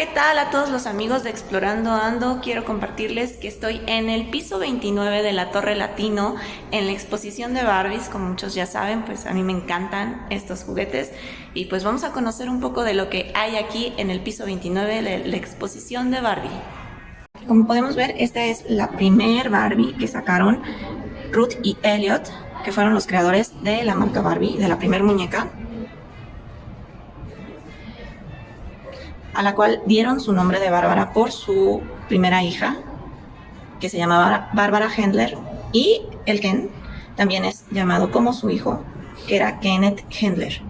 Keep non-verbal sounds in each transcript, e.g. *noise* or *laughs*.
¿qué tal a todos los amigos de Explorando Ando? Quiero compartirles que estoy en el piso 29 de la Torre Latino en la exposición de Barbies, como muchos ya saben, pues a mí me encantan estos juguetes y pues vamos a conocer un poco de lo que hay aquí en el piso 29 de la exposición de Barbie. Como podemos ver, esta es la primer Barbie que sacaron Ruth y Elliot, que fueron los creadores de la marca Barbie, de la primer muñeca. A la cual dieron su nombre de Bárbara por su primera hija, que se llamaba Bárbara Hendler, y el Ken también es llamado como su hijo, que era Kenneth Hendler.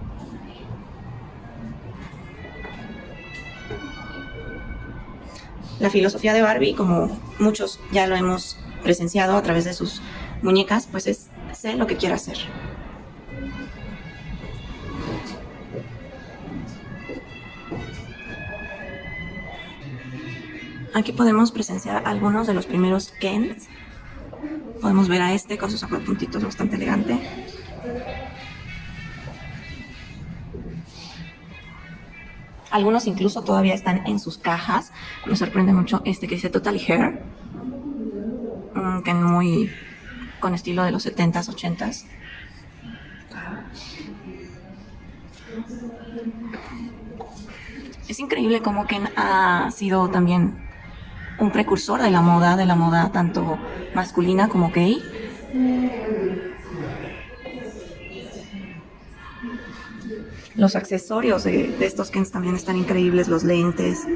La filosofía de Barbie, como muchos ya lo hemos presenciado a través de sus muñecas, pues es sé lo que quiero hacer. Aquí podemos presenciar algunos de los primeros Kens. Podemos ver a este con sus puntitos bastante elegante. Algunos incluso todavía están en sus cajas. Me sorprende mucho este que dice Totally Hair. Un Ken muy con estilo de los 70s, 80s. Es increíble cómo Ken ha sido también un precursor de la moda, de la moda tanto masculina como gay. Los accesorios de, estos Kens también están increíbles, los lentes,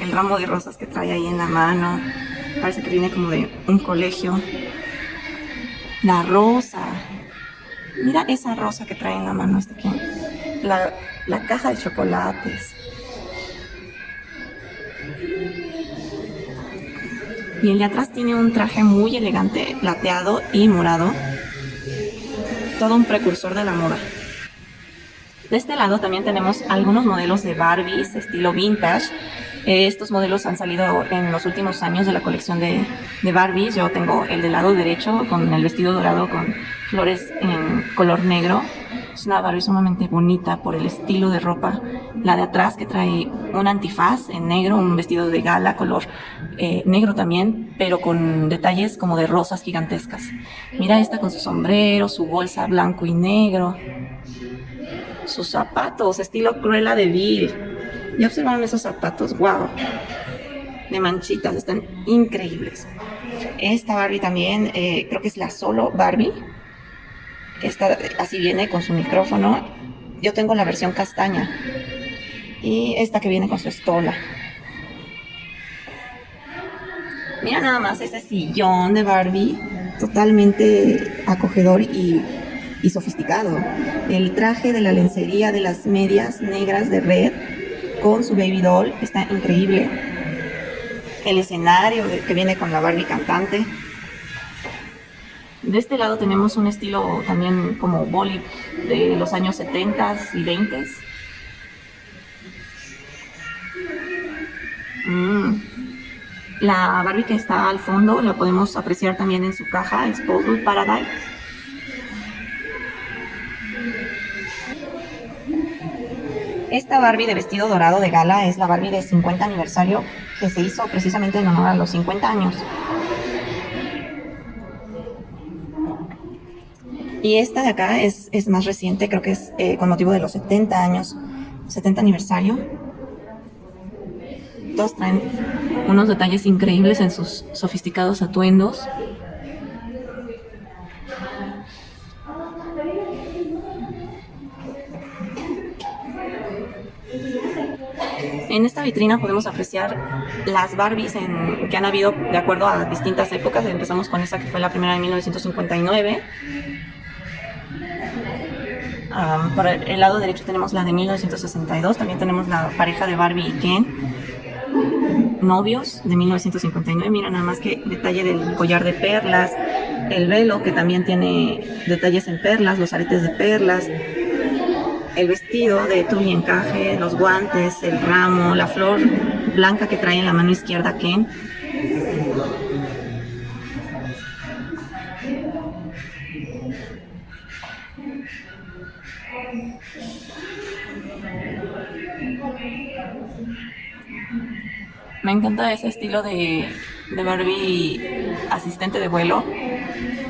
el ramo de rosas que trae ahí en la mano, parece que viene como de un colegio. La rosa, mira esa rosa que trae en la mano este Ken. La, la caja de chocolates, Y el de atrás tiene un traje muy elegante, plateado y morado. Todo un precursor de la moda. De este lado también tenemos algunos modelos de Barbies, estilo vintage. Eh, estos modelos han salido en los últimos años de la colección de, de Barbies. Yo tengo el del lado derecho con el vestido dorado con flores en color negro es una Barbie sumamente bonita por el estilo de ropa. La de atrás que trae un antifaz en negro, un vestido de gala color eh, negro también, pero con detalles como de rosas gigantescas. Mira esta con su sombrero, su bolsa blanco y negro. Sus zapatos, estilo Cruella de Vil. ¿Ya observaron esos zapatos? ¡Wow! De manchitas, están increíbles. Esta Barbie también, eh, creo que es la solo Barbie esta así viene con su micrófono. Yo tengo la versión castaña. Y esta que viene con su estola. Mira nada más ese sillón de Barbie, totalmente acogedor y, sofisticado. El traje de la lencería de las medias negras de red con su baby doll está increíble. El escenario que viene con la Barbie cantante. De este lado tenemos un estilo también como boli de los años 70 y 20. Mm. La Barbie que está al fondo la podemos apreciar también en su caja, Exposed Paradise. Esta Barbie de vestido dorado de gala es la Barbie de 50 aniversario que se hizo precisamente en honor a los 50 años. Y esta de acá es, es más reciente, creo que es eh, con motivo de los 70 años, 70 aniversario. Todos traen unos detalles increíbles en sus sofisticados atuendos. En esta vitrina podemos apreciar las Barbies que han habido de acuerdo a distintas épocas. Empezamos con esa que fue la primera de 1959 por el lado derecho tenemos la de 1962, también tenemos la pareja de Barbie y Ken, novios de 1959, mira nada más que detalle del collar de perlas, el velo que también tiene detalles en perlas, los aretes de perlas, el vestido de tul y encaje, los guantes, el ramo, la flor blanca que trae en la mano izquierda Ken, Me encanta ese estilo de, de Barbie asistente de vuelo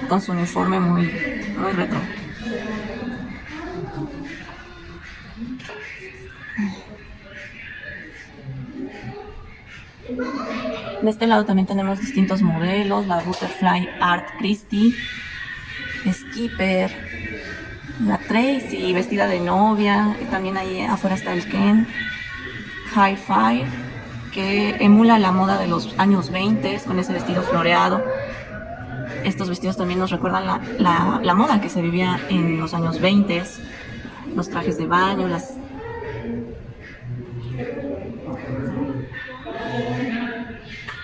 con su uniforme muy, muy retro. De este lado también tenemos distintos modelos, la Butterfly Art Christie, Skipper, la Tracy vestida de novia, también ahí afuera está el Ken, Hi-Fi, que emula la moda de los años 20 con ese vestido floreado. Estos vestidos también nos recuerdan la, la, moda que se vivía en los años 20, los trajes de baño, las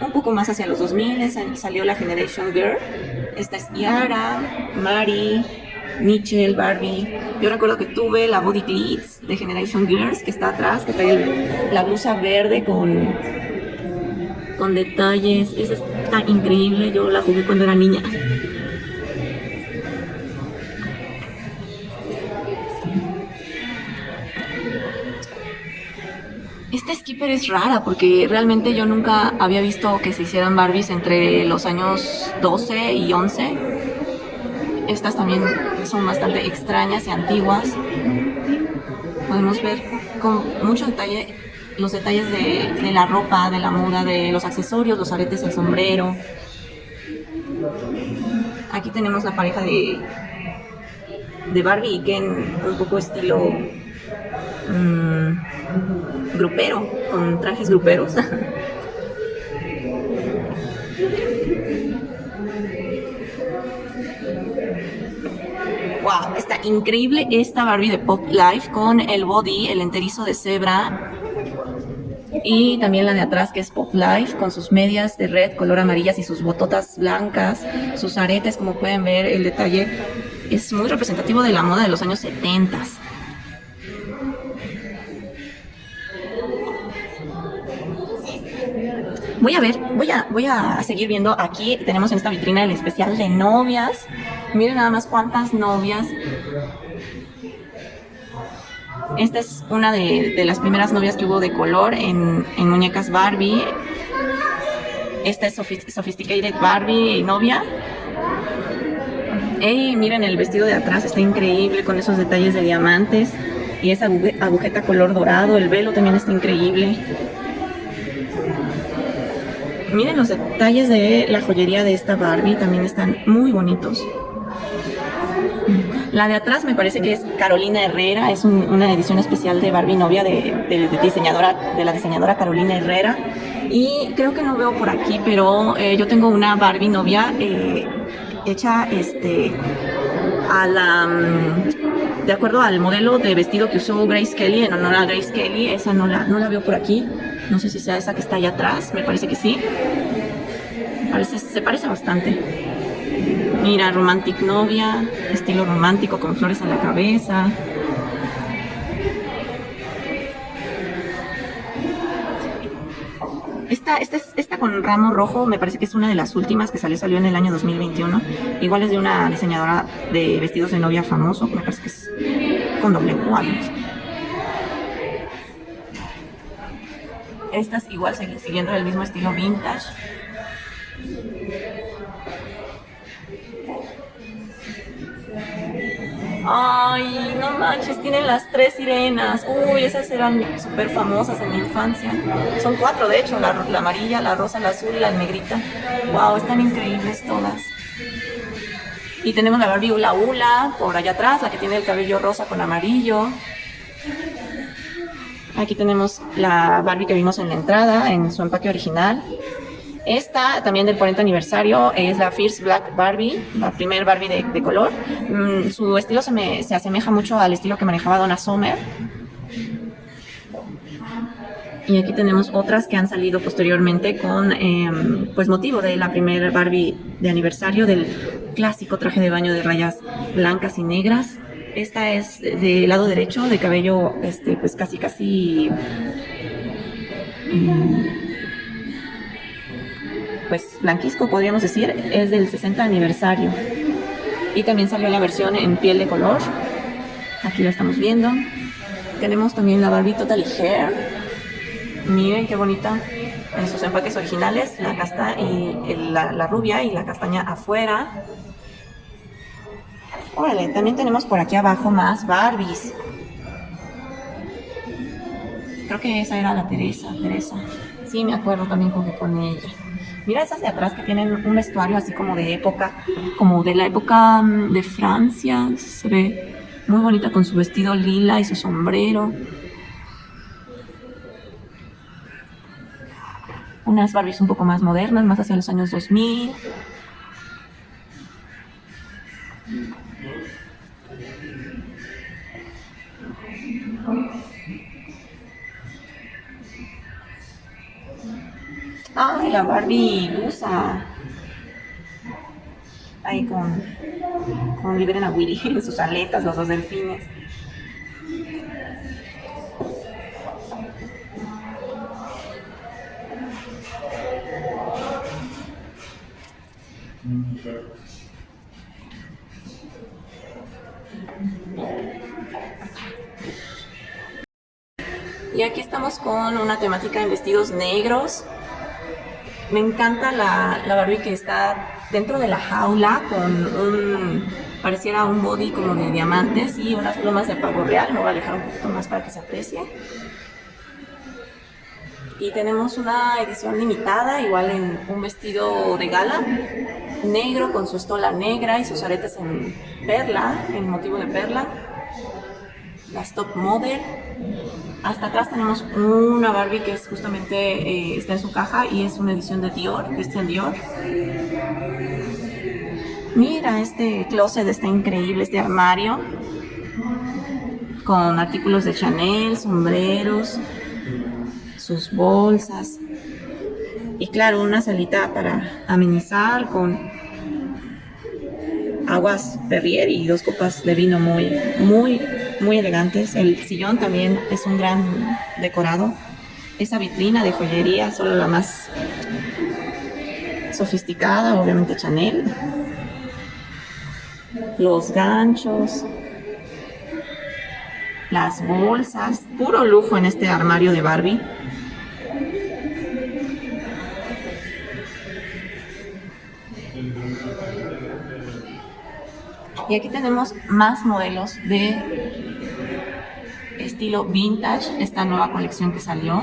un poco más hacia los 2000 salió la Generation Girl. Esta es Yara, Mari, Mitchell, Barbie. Yo recuerdo que tuve la Body Glitz de Generation Girls que está atrás, que trae la blusa verde con, con detalles. Esa está increíble, yo la jugué cuando era niña. Esta Skipper es rara porque realmente yo nunca había visto que se hicieran Barbies entre los años 12 y 11. Estas también son bastante extrañas y antiguas. Podemos ver con mucho detalle los detalles de, la ropa, de la moda, de los accesorios, los aretes, el sombrero. Aquí tenemos la pareja de, de Barbie y Ken, un poco estilo mmm, grupero, con trajes gruperos. *laughs* está increíble esta Barbie de Pop Life con el body, el enterizo de cebra. Y también la de atrás que es Pop Life con sus medias de red color amarillas y sus bototas blancas, sus aretes, como pueden ver, el detalle es muy representativo de la moda de los años 70. Voy a ver, voy a, voy a seguir viendo. Aquí tenemos en esta vitrina el especial de novias. Miren nada más cuántas novias. Esta es una de, las primeras novias que hubo de color en, muñecas Barbie. Esta es Sophisticated Barbie novia. Miren el vestido de atrás, está increíble con esos detalles de diamantes. Y esa agujeta color dorado, el velo también está increíble. Miren los detalles de la joyería de esta Barbie, también están muy bonitos. La de atrás me parece que es Carolina Herrera, es una edición especial de Barbie novia de, la diseñadora Carolina Herrera. Y creo que no veo por aquí, pero eh, yo tengo una Barbie novia eh, hecha este, a la, mm, de acuerdo al modelo de vestido que usó Grace Kelly, en honor a Grace Kelly, esa no la, no la veo por aquí. No sé si sea esa que está allá atrás, me parece que sí. Parece, se parece bastante. Mira, romantic novia, estilo romántico con flores a la cabeza. Esta, esta, esta con ramo rojo me parece que es una de las últimas que salió, salió en el año 2021. Igual es de una diseñadora de vestidos de novia famoso, me parece que es con doble cuadro. Estas igual siguiendo el mismo estilo vintage. Ay, no manches, tienen las tres sirenas. Uy, esas eran súper famosas en mi infancia. Son cuatro, de hecho, la, la, amarilla, la rosa, la azul y la negrita. Wow, están increíbles todas. Y tenemos la Barbie Ula Ula por allá atrás, la que tiene el cabello rosa con amarillo. Aquí tenemos la Barbie que vimos en la entrada, en su empaque original. Esta, también del 40 aniversario, es la Fierce Black Barbie, la primer Barbie de, color. Mm, su estilo se, me, se asemeja mucho al estilo que manejaba Donna Summer. Y aquí tenemos otras que han salido posteriormente con em, pues motivo de la primera Barbie de aniversario del clásico traje de baño de rayas blancas y negras. Esta es del lado derecho, de cabello este, pues casi casi mm, pues blanquisco podríamos decir, es del 60 aniversario. Y también salió la versión en piel de color. Aquí la estamos viendo. Tenemos también la Barbie Totally Hair. Miren qué bonita en sus empaques originales, la casta y la, la rubia y la castaña afuera. Órale, también tenemos por aquí abajo más Barbies. Creo que esa era la Teresa, Teresa. Sí, me acuerdo también jugué con ella. Mira esas de atrás que tienen un vestuario así como de época, como de la época mm, de Francia. Se ve muy bonita con su vestido lila y su sombrero. Unas Barbies un poco más modernas, más hacia los años 2000. Ay, la Barbie usa. Ahí con, con liberen a Willy, *laughs* sus aletas, los dos delfines. Y aquí estamos con una temática en vestidos negros. Me encanta la, Barbie que está dentro de la jaula con un, pareciera un body como de diamantes y unas plumas de pavo real. Lo voy a alejar un poquito más para que se aprecie. Y tenemos una edición limitada, igual en un vestido de gala, negro con su estola negra y sus aretes en perla, en motivo de perla. Las top model hasta atrás tenemos una Barbie que es justamente eh, está en su caja y es una edición de Dior, Christian Dior. Mira, este closet está increíble, este armario. Con artículos de Chanel, sombreros, sus bolsas. Y claro, una salita para amenizar con aguas Perrier y dos copas de vino muy, muy muy elegantes. El sillón también es un gran decorado. Esa vitrina de joyería, solo la más sofisticada, obviamente Chanel. Los ganchos, las bolsas, puro lujo en este armario de Barbie. Y aquí tenemos más modelos de estilo vintage, esta nueva colección que salió.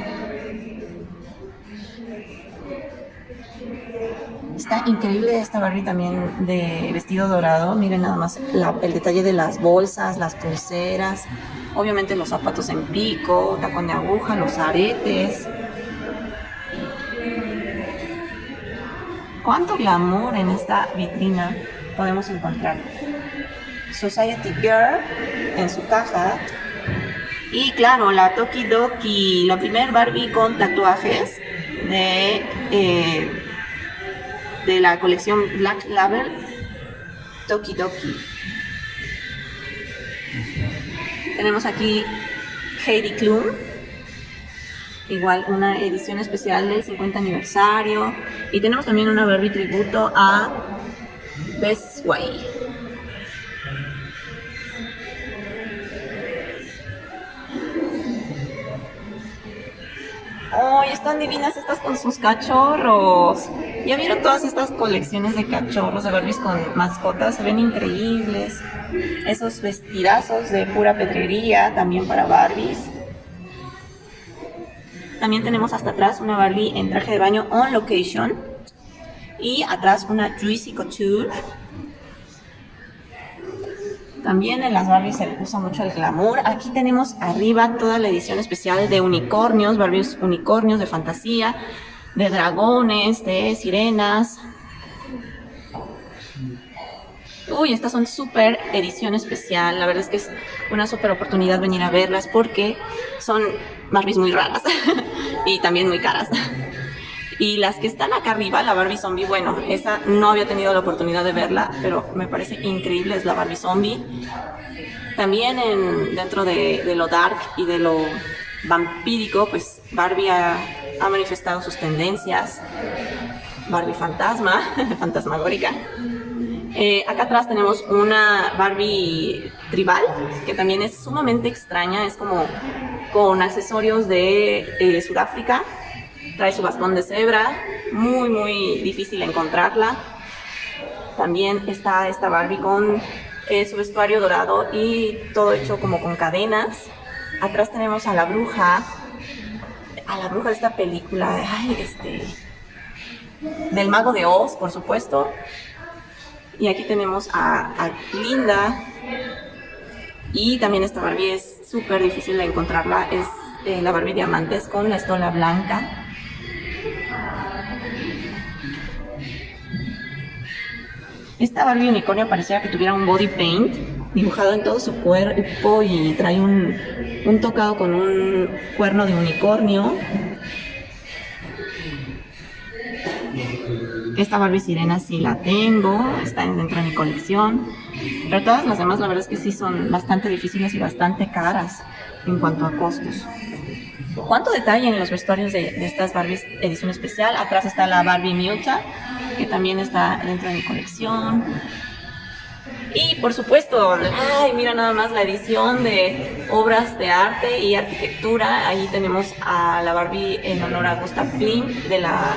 Está increíble esta Barbie también de vestido dorado. Miren nada más el detalle de las bolsas, las pulseras. Obviamente los zapatos en pico, tacón de aguja, los aretes. ¿Cuánto glamour en esta vitrina podemos encontrar? Society Girl en su caja y claro, la Toki Doki, la primer Barbie con tatuajes de, eh, de la colección Black Label Toki Doki. Tenemos aquí Heidi Klum, igual una edición especial del 50 aniversario. Y tenemos también una Barbie tributo a Best ¡Ay, están divinas estas con sus cachorros! ¿Ya vieron todas estas colecciones de cachorros de Barbies con mascotas? Se ven increíbles. Esos vestidazos de pura pedrería también para Barbies. También tenemos hasta atrás una Barbie en traje de baño on location. Y atrás una Juicy Couture también en las Barbies se le puso mucho el glamour. Aquí tenemos arriba toda la edición especial de unicornios, Barbies unicornios de fantasía, de dragones, de sirenas. Uy, estas son súper edición especial. La verdad es que es una súper oportunidad venir a verlas porque son Barbies muy raras *laughs* y también muy caras. Y las que están acá arriba, la Barbie Zombie, bueno, esa no había tenido la oportunidad de verla, pero me parece increíble, es la Barbie Zombie. También en, dentro de, lo dark y de lo vampírico, pues Barbie ha, manifestado sus tendencias. Barbie fantasma, *laughs* fantasmagórica. Eh, acá atrás tenemos una Barbie tribal, que también es sumamente extraña, es como con accesorios de eh, Sudáfrica. Trae su bastón de cebra, muy muy difícil encontrarla. También está esta Barbie con eh, su vestuario dorado y todo hecho como con cadenas. Atrás tenemos a la bruja, a la bruja de esta película, este, del mago de Oz, por supuesto. Y aquí tenemos a, Linda. Y también esta Barbie es súper difícil de encontrarla. Es eh, la Barbie Diamantes con la estola blanca. Esta Barbie unicornio parecía que tuviera un body paint dibujado en todo su cuerpo y trae un, un tocado con un cuerno de unicornio. Esta Barbie Sirena sí la tengo, está dentro de mi colección. Pero todas las demás la verdad es que sí son bastante difíciles y bastante caras en cuanto a costos. ¿Cuánto detalle en los vestuarios de, estas Barbies edición especial? Atrás está la Barbie Mucha, que también está dentro de mi colección. Y por supuesto, ay, mira nada más la edición de obras de arte y arquitectura. Ahí tenemos a la Barbie en honor a Gustav Klimt de la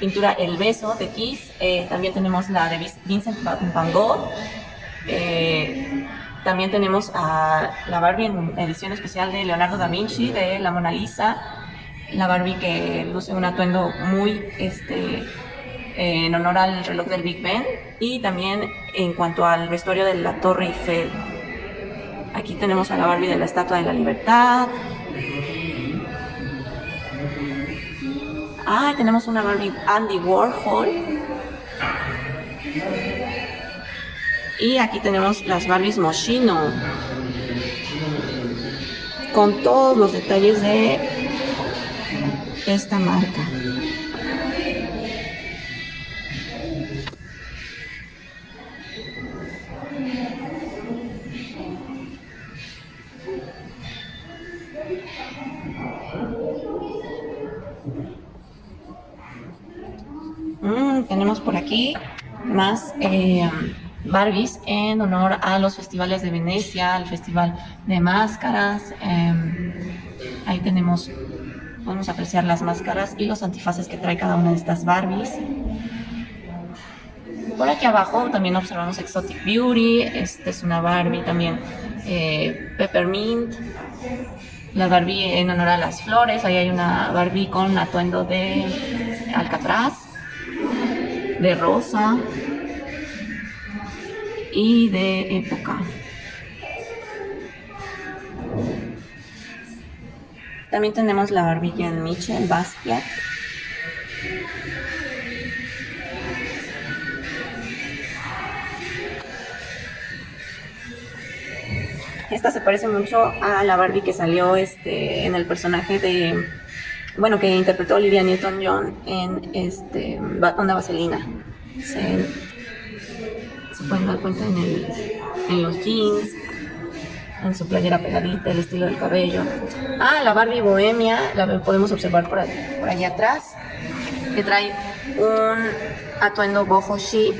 pintura El Beso de Kiss. Eh, también tenemos la de Vincent Van Gogh. Eh, también tenemos a la Barbie en edición especial de Leonardo da Vinci, de la Mona Lisa. La Barbie que luce un atuendo muy este, en honor al reloj del Big Ben. Y también en cuanto al vestuario de la Torre Eiffel. Aquí tenemos a la Barbie de la Estatua de la Libertad. Ah, tenemos una Barbie Andy Warhol. Y aquí tenemos las Barbies Moschino. Con todos los detalles de esta marca. tenemos por aquí más eh, Barbies en honor a los festivales de Venecia, al Festival de Máscaras. Em, ahí tenemos, podemos apreciar las máscaras y los antifaces que trae cada una de estas Barbies. Por aquí abajo también observamos Exotic Beauty, esta es una Barbie también eh, Peppermint, la Barbie en honor a las flores, ahí hay una Barbie con atuendo de Alcatraz de rosa y de época. También tenemos la barbilla en Michel Basquiat. Esta se parece mucho a la Barbie que salió este, en el personaje de bueno, que interpretó Olivia Newton-John en este, Onda Vaselina. Se, pueden dar cuenta en, los jeans, en su playera pegadita, el estilo del cabello. Ah, la Barbie Bohemia, la podemos observar por, por allá atrás, que trae un atuendo boho chic.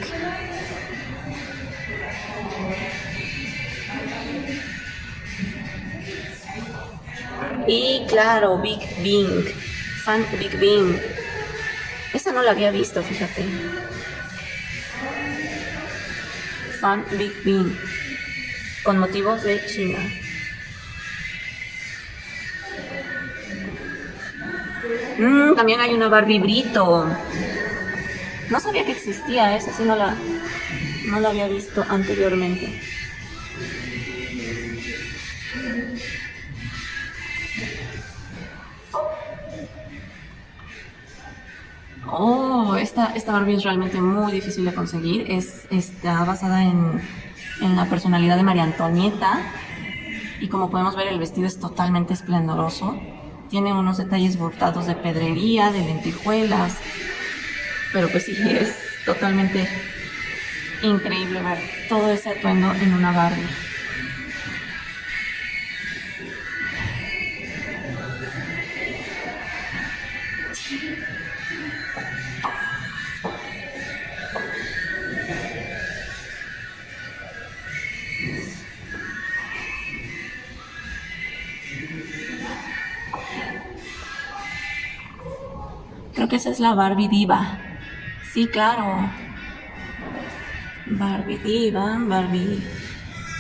Y claro, Big Bing. Fan Big Bing. Esta no la había visto, fíjate. Fan Big Bing. Con motivos de China. Mm, también hay una Barbie Brito. No sabía que existía esa, sí no la, no la había visto anteriormente. Oh, esta, esta Barbie es realmente muy difícil de conseguir. Es, está basada en, en la personalidad de María Antonieta. Y como podemos ver, el vestido es totalmente esplendoroso. Tiene unos detalles bordados de pedrería, de lentejuelas. Pero pues sí, es totalmente increíble ver todo ese atuendo en una Barbie. La Barbie Diva. Sí, claro. Barbie Diva, Barbie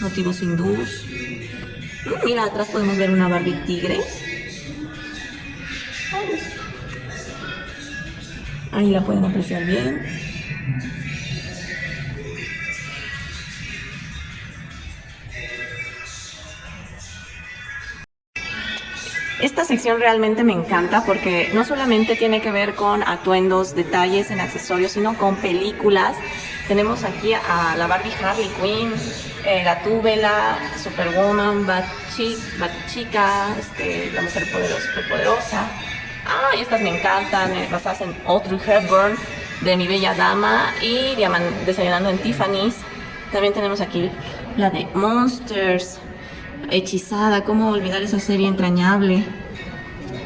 motivos hindús. Mira, atrás podemos ver una Barbie tigre. Ahí la pueden apreciar bien. Esta sección realmente me encanta porque no solamente tiene que ver con atuendos, detalles en accesorios, sino con películas. Tenemos aquí a la Barbie Harley Quinn, eh, la Gatúbela, Superwoman, Batchica, este, la Mujer Poderosa, Superpoderosa. Ah, estas me encantan, eh, basadas en Audrey Hepburn, de Mi Bella Dama y Desayunando en Tiffany's. También tenemos aquí la de Monsters, Hechizada, cómo olvidar esa serie entrañable.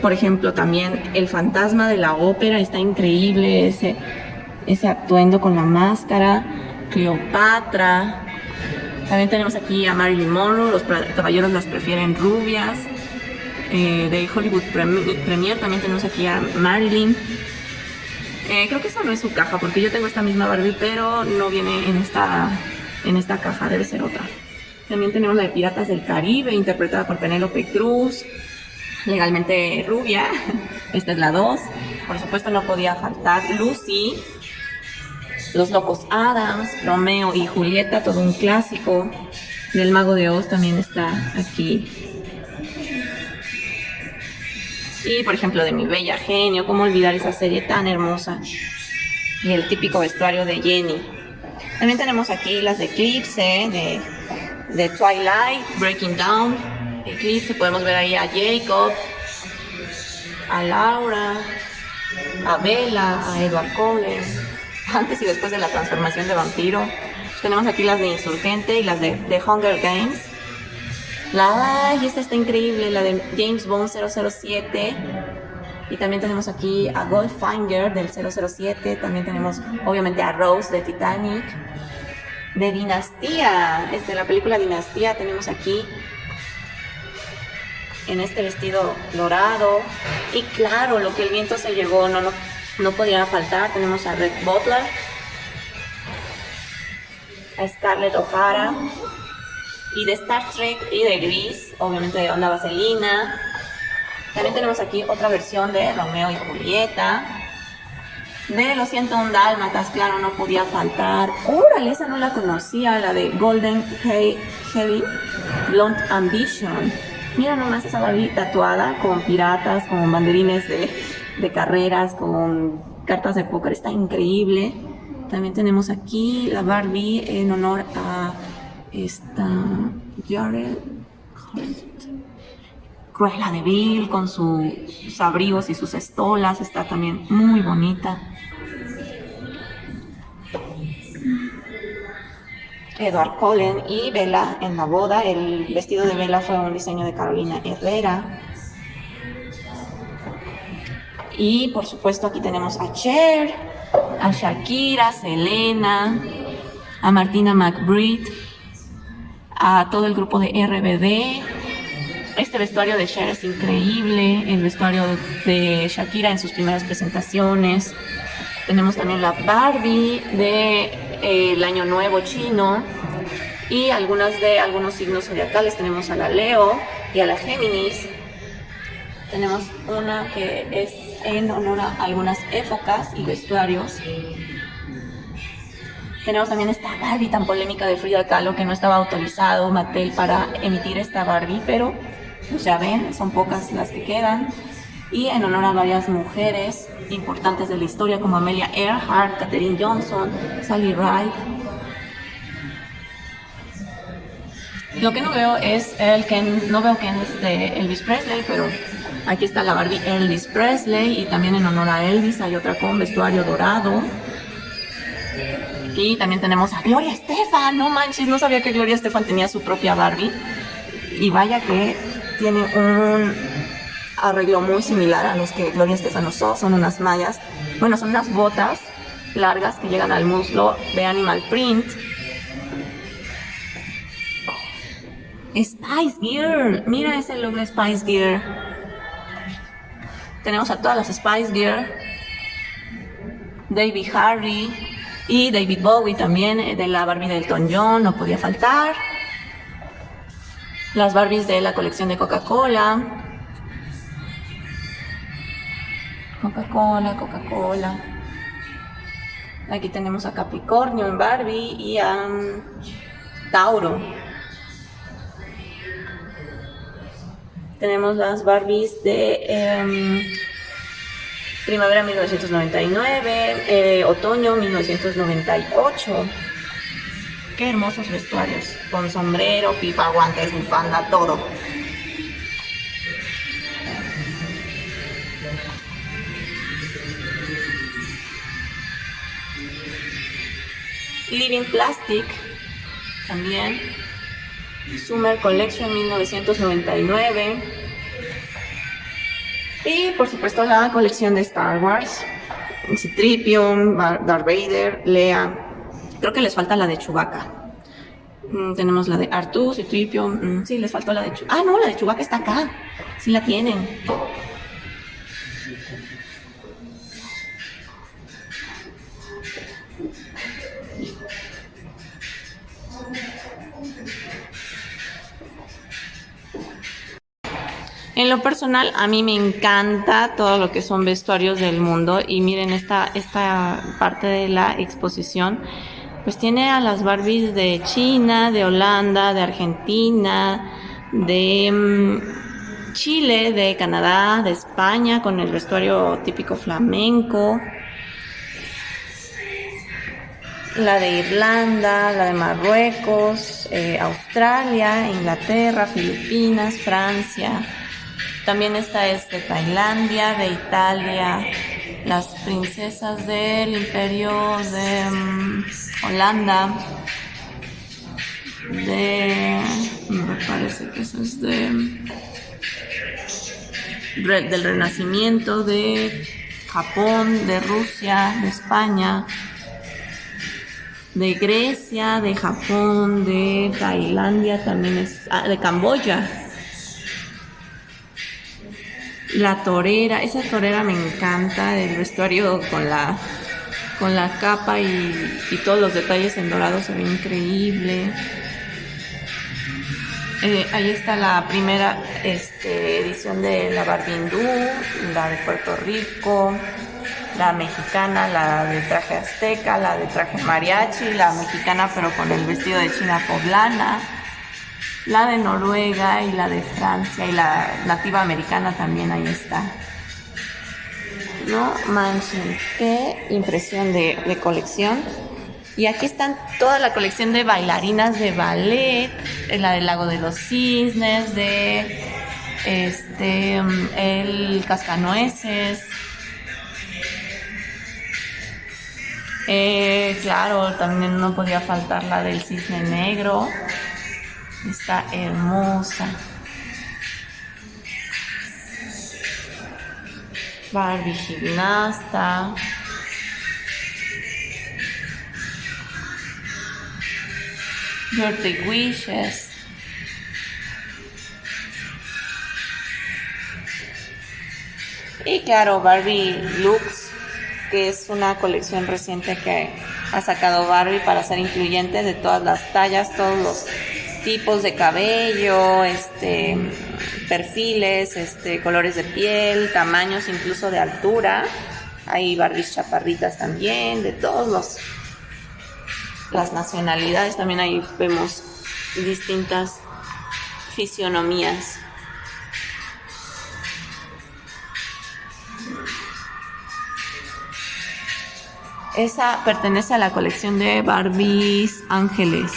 Por ejemplo, también El fantasma de la ópera, está increíble ese, ese atuendo con la máscara. Cleopatra. También tenemos aquí a Marilyn Monroe, los caballeros las prefieren rubias. Eh, de Hollywood Premier también tenemos aquí a Marilyn. Eh, creo que esa no es su caja, porque yo tengo esta misma Barbie, pero no viene en esta, en esta caja, debe ser otra. También tenemos la de Piratas del Caribe, interpretada por Penélope Cruz, legalmente rubia. *laughs* Esta es la 2. Por supuesto no podía faltar Lucy, Los Locos Adams, Romeo y Julieta, todo un clásico. Del Mago de Oz también está aquí. Y por ejemplo de Mi Bella Genio, cómo olvidar esa serie tan hermosa. Y el típico vestuario de Jenny. También tenemos aquí las de Eclipse, de de Twilight, Breaking Down, Eclipse, podemos ver ahí a Jacob, a Laura, a Bella, a Edward Cullen, antes y después de la transformación de vampiro. Tenemos aquí las de Insurgente y las de, The Hunger Games. La, ay, esta está increíble, la de James Bond 007. Y también tenemos aquí a Goldfinger del 007. También tenemos, obviamente, a Rose de Titanic de Dinastía, de la película Dinastía tenemos aquí en este vestido dorado. Y claro, lo que el viento se llevó no, no, podía faltar, tenemos a Red Butler, a Scarlett O'Hara y de Star Trek y de Gris, obviamente de Onda Vaselina. También tenemos aquí otra versión de Romeo y Julieta, de Lo siento un dálmatas, claro, no podía faltar. Órale, esa no la conocía, la de Golden Heavy Blonde Ambition. Mira nomás esa Barbie tatuada con piratas, con banderines de, de carreras, con cartas de póker, está increíble. También tenemos aquí la Barbie en honor a esta Jared Cruella de Vil con sus abrigos y sus estolas, está también muy bonita. Edward Cullen y Bella en la boda. El vestido de Bella fue un diseño de Carolina Herrera. Y por supuesto aquí tenemos a Cher, a Shakira, Selena, a Martina McBride, a todo el grupo de RBD, este vestuario de Cher es increíble, el vestuario de Shakira en sus primeras presentaciones. Tenemos también la Barbie de, eh, Año Nuevo chino y algunas de algunos signos zodiacales. Tenemos a la Leo y a la Géminis. Tenemos una que es en honor a algunas épocas y vestuarios. Tenemos también esta Barbie tan polémica de Frida Kahlo que no estaba autorizado Mattel para emitir esta Barbie, pero pues ya ven, son pocas las que quedan. Y en honor a varias mujeres importantes de la historia como Amelia Earhart, Katherine Johnson, Sally Ride. Lo que no veo es el Ken, no veo Ken es de Elvis Presley, pero aquí está la Barbie Elvis Presley y también en honor a Elvis hay otra con vestuario dorado. Y también tenemos a Gloria Estefan, no manches, no sabía que Gloria Estefan tenía su propia Barbie. Y vaya que tiene un arreglo muy similar a los que Gloria Estefan usó, son unas mallas, bueno, son unas botas largas que llegan al muslo de Animal Print. Spice Girl, mira ese look de Spice Girl. Tenemos a todas las Spice Girl David Harry y David Bowie también, eh, de la Barbie del Elton John, no podía faltar. Las Barbies de la colección de Coca-Cola. Coca-Cola, Coca-Cola. Aquí tenemos a Capricornio en Barbie y a mm, Tauro. Tenemos las Barbies de em, primavera 1999, eh, otoño 1998. Qué hermosos vestuarios, con sombrero, pipa, guantes, bufanda, todo. Living Plastic, también. Summer Collection 1999. Y por supuesto la colección de Star Wars. Citripio, Darth Vader, Lea. Creo que les falta la de Chewbacca. Mm, tenemos la de Artu, Citripio. Mm, sí, les faltó la de Chewbacca. Ah, no, la de Chewbacca está acá. Sí la tienen. En lo personal, a mí me encanta todo lo que son vestuarios del mundo y miren esta, esta parte de la exposición, pues tiene a las Barbies de China, de Holanda, de Argentina, de mm, Chile, de Canadá, de España, con el vestuario típico flamenco, la de Irlanda, la de Marruecos, eh, Australia, Inglaterra, Filipinas, Francia, también está este Tailandia, de Italia, las princesas del imperio de mm, Holanda, de... me parece que eso es de... del Renacimiento, de Japón, de Rusia, de España, de Grecia, de Japón, de Tailandia, también es... Ah, de Camboya la torera, esa torera me encanta, el vestuario con la, con la capa y, todos los detalles en dorado se ve increíble. Eh, ahí está la primera este, edición de la Barbindú, la de Puerto Rico, la mexicana, la de traje azteca, la de traje mariachi, la mexicana pero con el vestido de china poblana la de Noruega y la de Francia y la nativa americana también ahí está. No manchen, qué impresión de, colección. Y aquí están toda la colección de bailarinas de ballet, la del lago de los cisnes, de este el cascanueces. Eh, claro, también no podía faltar la del cisne negro. Está hermosa. Barbie gimnasta. Birthday Wishes. Y claro, Barbie Looks, que es una colección reciente que ha sacado Barbie para ser incluyente de todas las tallas, todos los tipos de cabello, este, perfiles, este, colores de piel, tamaños incluso de altura. Hay Barbies chaparritas también, de todos los las nacionalidades. También ahí vemos distintas fisionomías. Esa pertenece a la colección de Barbies Ángeles.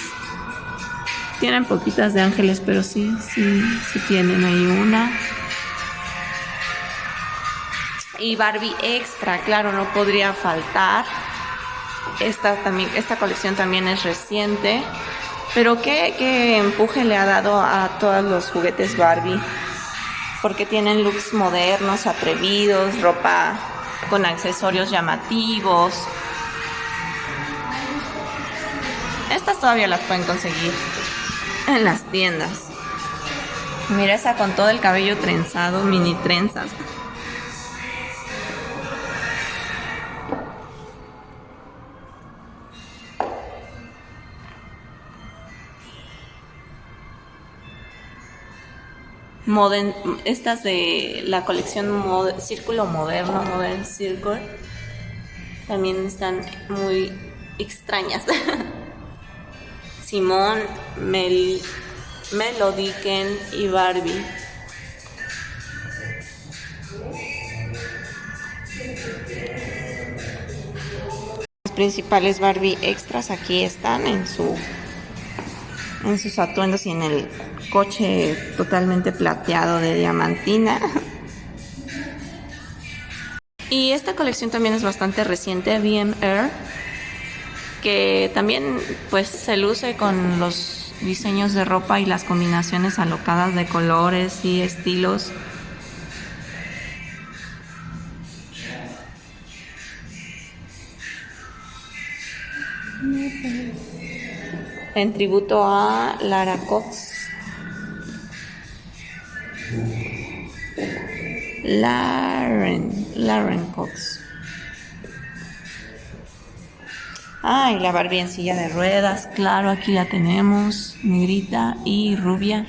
Tienen poquitas de ángeles, pero sí, sí, sí tienen ahí una. Y Barbie Extra, claro, no podría faltar. Esta, también, esta colección también es reciente. Pero ¿qué, qué empuje le ha dado a todos los juguetes Barbie. Porque tienen looks modernos, atrevidos, ropa con accesorios llamativos. Estas todavía las pueden conseguir *laughs* en las tiendas. Mira esa con todo el cabello trenzado, mini trenzas. Modern, estas de la colección Círculo Moderno, Modern Circle, también están muy extrañas. *laughs* Simón, Mel, Melodiken y Barbie. Los principales Barbie extras aquí están en su en sus atuendos y en el coche totalmente plateado de diamantina. Y esta colección también es bastante reciente, BM Air, que también pues se luce con los diseños de ropa y las combinaciones alocadas de colores y estilos. En tributo a Lara Cox. Lauren, Lauren Cox. Ay, la Barbie en silla de ruedas, claro, aquí la tenemos, negrita y rubia.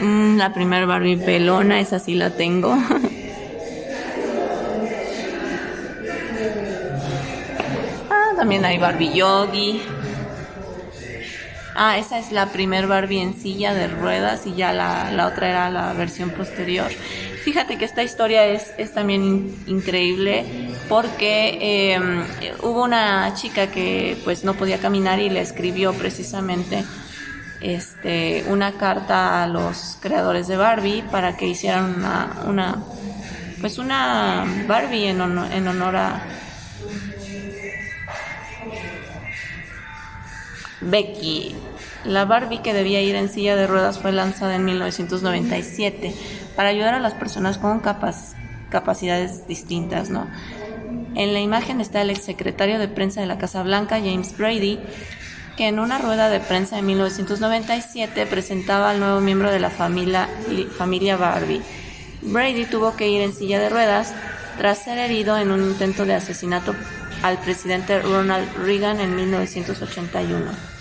Mm, la primera Barbie pelona, esa sí la tengo. *laughs* ah, también hay Barbie Yogi. Ah, esa es la primer Barbie en silla de ruedas y ya la, otra era la versión posterior. Fíjate que esta historia es, es también increíble porque em, hubo una chica que pues no podía caminar y le escribió precisamente este, una carta a los creadores de Barbie para que hicieran una, una pues una Barbie en en honor a Becky. La Barbie que debía ir en silla de ruedas fue lanzada en 1997 para ayudar a las personas con capacidades distintas, ¿no? En la imagen está el exsecretario de prensa de la Casa Blanca, James Brady, que en una rueda de prensa de 1997 presentaba al nuevo miembro de la familia, familia Barbie. Brady tuvo que ir en silla de ruedas tras ser herido en un intento de asesinato al presidente Ronald Reagan en 1981.